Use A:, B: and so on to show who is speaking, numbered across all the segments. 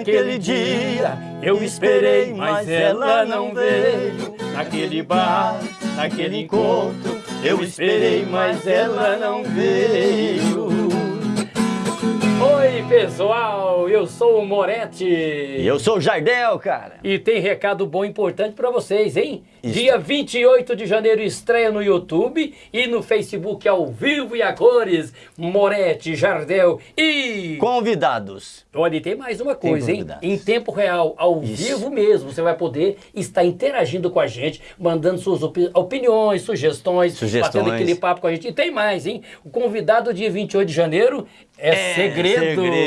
A: Naquele dia eu esperei, mas ela não veio. Naquele bar, naquele encontro, eu esperei, mas ela não veio. Pessoal, eu sou o Moretti.
B: E eu sou o Jardel, cara.
A: E tem recado bom e importante pra vocês, hein? Isso. Dia 28 de janeiro estreia no YouTube e no Facebook ao vivo e a cores. Moretti, Jardel e...
B: Convidados.
A: Olha, e tem mais uma coisa, hein? Em tempo real, ao Isso. vivo mesmo, você vai poder estar interagindo com a gente, mandando suas opiniões, sugestões,
B: sugestões,
A: batendo aquele papo com a gente. E tem mais, hein? O convidado dia 28 de janeiro é, é segredo.
B: segredo,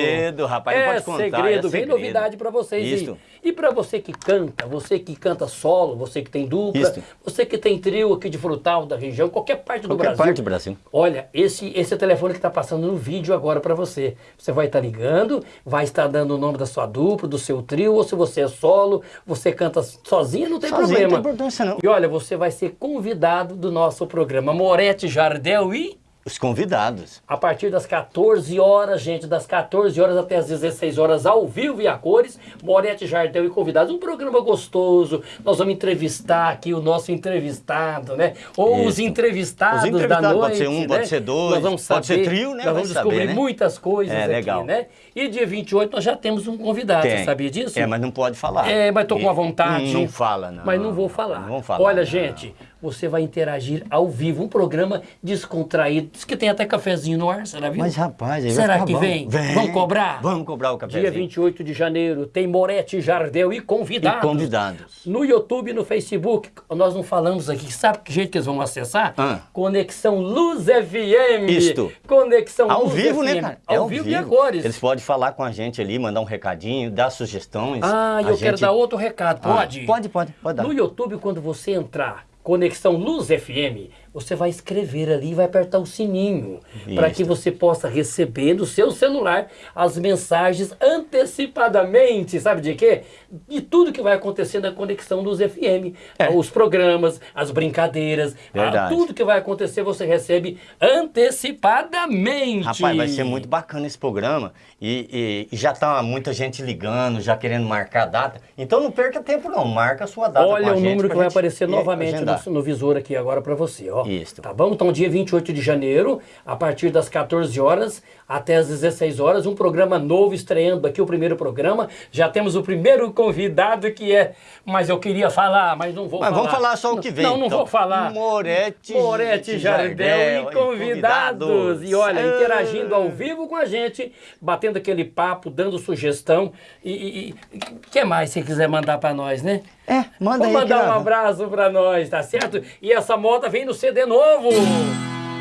B: rapaz,
A: é
B: pode contar.
A: Segredo. É segredo, vem novidade para vocês. Isso. E, e para você que canta, você que canta solo, você que tem dupla, Isso. você que tem trio aqui de frutal da região, qualquer parte do
B: qualquer
A: Brasil.
B: Qualquer parte do Brasil.
A: Olha, esse, esse é o telefone que está passando no vídeo agora para você. Você vai estar tá ligando, vai estar dando o nome da sua dupla, do seu trio, ou se você é solo, você canta sozinho, não tem
B: sozinho,
A: problema.
B: Não tem importância não.
A: E olha, você vai ser convidado do nosso programa Moretti Jardel e
B: os convidados.
A: A partir das 14 horas, gente, das 14 horas até as 16 horas, ao vivo e a cores, Moretti Jardel e convidados. Um programa gostoso. Nós vamos entrevistar aqui o nosso entrevistado, né? Ou Isso. os entrevistados, os entrevistados da noite.
B: Pode ser um,
A: né?
B: pode ser dois,
A: nós vamos
B: saber, pode ser trio, né?
A: Nós vamos descobrir
B: saber, né?
A: muitas coisas
B: é,
A: aqui,
B: legal.
A: né? E dia 28 nós já temos um convidado,
B: Tem.
A: você sabia disso?
B: É, mas não pode falar.
A: É, mas tô com a vontade.
B: Não, não fala, não.
A: Mas não vou falar.
B: Não vamos falar.
A: Olha,
B: não.
A: gente, você vai interagir ao vivo, um programa descontraído. Diz que tem até cafezinho no ar, será viu?
B: Mas rapaz, aí
A: será que
B: bom.
A: vem?
B: vem?
A: Vamos cobrar?
B: Vamos cobrar o cafezinho.
A: Dia 28 de janeiro tem Moretti Jardel e convidados.
B: E convidados.
A: No YouTube e no Facebook, nós não falamos aqui. Sabe que jeito que eles vão acessar?
B: Ah.
A: Conexão Luz FM.
B: Isto.
A: Conexão
B: ao
A: Luz
B: vivo,
A: FM.
B: né, cara?
A: Ao,
B: é
A: ao vivo, e a cores.
B: Eles podem falar com a gente ali, mandar um recadinho, dar sugestões.
A: Ah, eu
B: gente...
A: quero dar outro recado. Pode?
B: Ah, pode, pode, pode dar.
A: No YouTube, quando você entrar, Conexão Luz FM, você vai escrever ali e vai apertar o sininho para que você possa receber no seu celular as mensagens antecipadamente, sabe de quê? De tudo que vai acontecer na Conexão Luz FM. É. Os programas, as brincadeiras, a, tudo que vai acontecer você recebe antecipadamente.
B: Rapaz, vai ser muito bacana esse programa e, e, e já tá muita gente ligando, já querendo marcar a data. Então não perca tempo não, marca a sua data
A: Olha o número que vai aparecer novamente no, no visor aqui agora para você, ó.
B: Isso.
A: Tá bom? Então, dia 28 de janeiro, a partir das 14 horas até as 16 horas, um programa novo estreando aqui, o primeiro programa. Já temos o primeiro convidado que é... Mas eu queria falar, mas não vou
B: mas
A: falar.
B: Mas vamos falar só o que vem.
A: Não, não
B: então.
A: vou falar.
B: Moretti,
A: Moretti Jardel, Jardel e, convidados. e convidados. E olha, interagindo ao vivo com a gente, batendo aquele papo, dando sugestão. E o que mais você quiser mandar para nós, né?
B: É, manda
A: Vou
B: aí.
A: mandar um abraço para nós, tá certo? E essa moda vem no CD novo.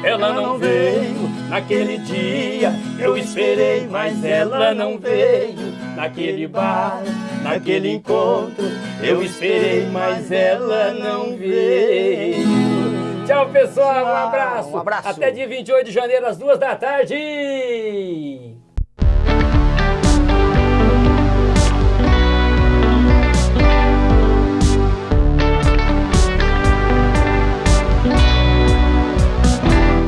A: Ela não veio naquele dia, eu esperei, mas ela não veio naquele bar, naquele encontro. Eu esperei, mas ela não veio. Tchau, pessoal, um abraço.
B: Um abraço.
A: Até dia 28 de janeiro, às duas da tarde.